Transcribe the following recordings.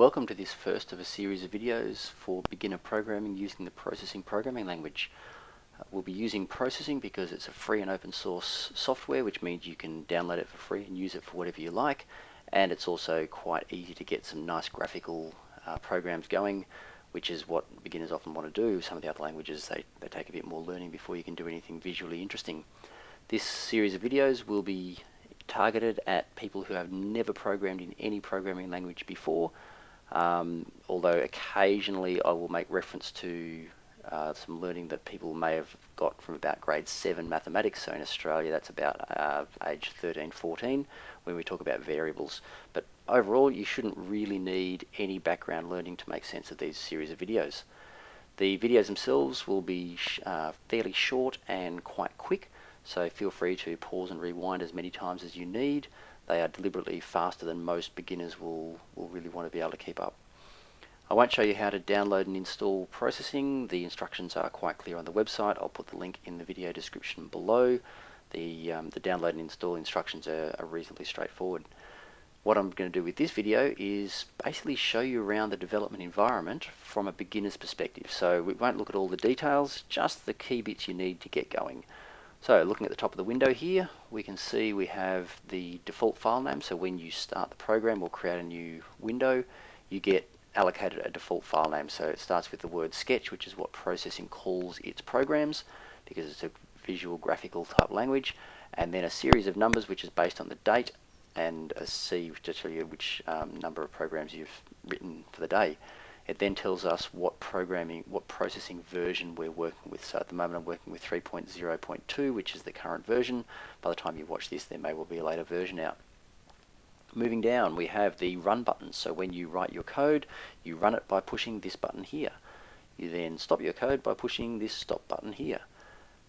Welcome to this first of a series of videos for beginner programming using the processing programming language. Uh, we'll be using processing because it's a free and open source software which means you can download it for free and use it for whatever you like and it's also quite easy to get some nice graphical uh, programs going which is what beginners often want to do. Some of the other languages they, they take a bit more learning before you can do anything visually interesting. This series of videos will be targeted at people who have never programmed in any programming language before um, although occasionally I will make reference to uh, some learning that people may have got from about grade 7 mathematics. So in Australia, that's about uh, age 13, 14, when we talk about variables. But overall, you shouldn't really need any background learning to make sense of these series of videos. The videos themselves will be sh uh, fairly short and quite quick, so feel free to pause and rewind as many times as you need they are deliberately faster than most beginners will, will really want to be able to keep up. I won't show you how to download and install processing. The instructions are quite clear on the website. I'll put the link in the video description below. The, um, the download and install instructions are, are reasonably straightforward. What I'm going to do with this video is basically show you around the development environment from a beginner's perspective. So we won't look at all the details, just the key bits you need to get going. So looking at the top of the window here, we can see we have the default file name. So when you start the program or create a new window, you get allocated a default file name. So it starts with the word sketch, which is what processing calls its programs because it's a visual graphical type language. And then a series of numbers, which is based on the date and a C to tell you which um, number of programs you've written for the day. It then tells us what programming, what processing version we're working with. So at the moment I'm working with 3.0.2, which is the current version. By the time you watch this, there may well be a later version out. Moving down, we have the run button. So when you write your code, you run it by pushing this button here. You then stop your code by pushing this stop button here.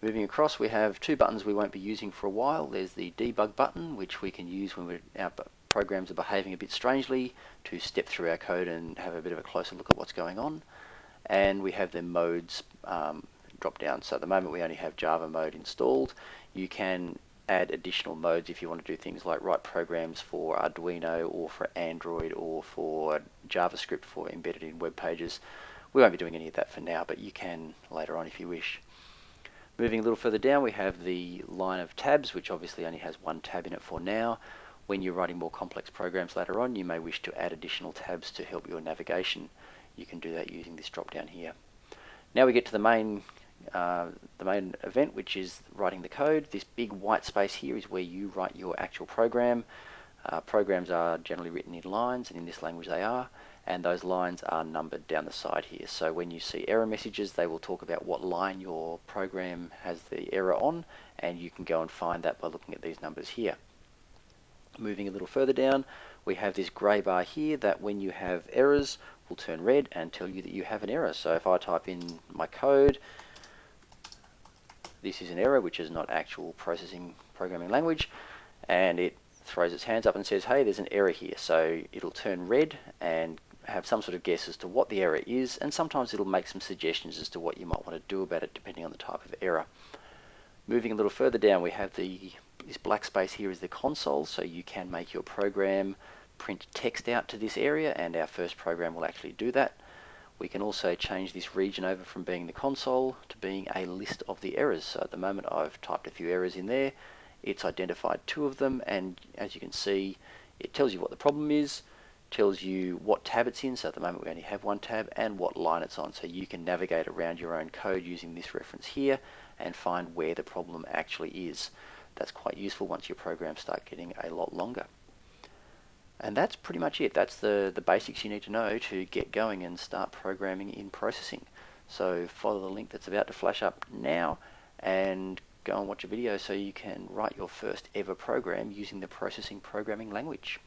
Moving across, we have two buttons we won't be using for a while. There's the debug button, which we can use when we're out programs are behaving a bit strangely to step through our code and have a bit of a closer look at what's going on. And we have the modes um, drop down. So at the moment we only have Java mode installed. You can add additional modes if you want to do things like write programs for Arduino or for Android or for JavaScript for embedded in web pages. We won't be doing any of that for now, but you can later on if you wish. Moving a little further down, we have the line of tabs, which obviously only has one tab in it for now. When you're writing more complex programs later on, you may wish to add additional tabs to help your navigation. You can do that using this drop down here. Now we get to the main uh, the main event, which is writing the code. This big white space here is where you write your actual program. Uh, programs are generally written in lines, and in this language they are, and those lines are numbered down the side here. So when you see error messages, they will talk about what line your program has the error on, and you can go and find that by looking at these numbers here. Moving a little further down, we have this grey bar here that when you have errors will turn red and tell you that you have an error. So if I type in my code, this is an error, which is not actual processing programming language, and it throws its hands up and says, hey, there's an error here. So it'll turn red and have some sort of guess as to what the error is, and sometimes it'll make some suggestions as to what you might want to do about it depending on the type of error. Moving a little further down, we have the this black space here is the console, so you can make your program print text out to this area, and our first program will actually do that. We can also change this region over from being the console to being a list of the errors. So at the moment I've typed a few errors in there. It's identified two of them, and as you can see, it tells you what the problem is, tells you what tab it's in, so at the moment we only have one tab, and what line it's on, so you can navigate around your own code using this reference here and find where the problem actually is. That's quite useful once your programs start getting a lot longer. And that's pretty much it. That's the, the basics you need to know to get going and start programming in processing. So follow the link that's about to flash up now and go and watch a video so you can write your first ever program using the processing programming language.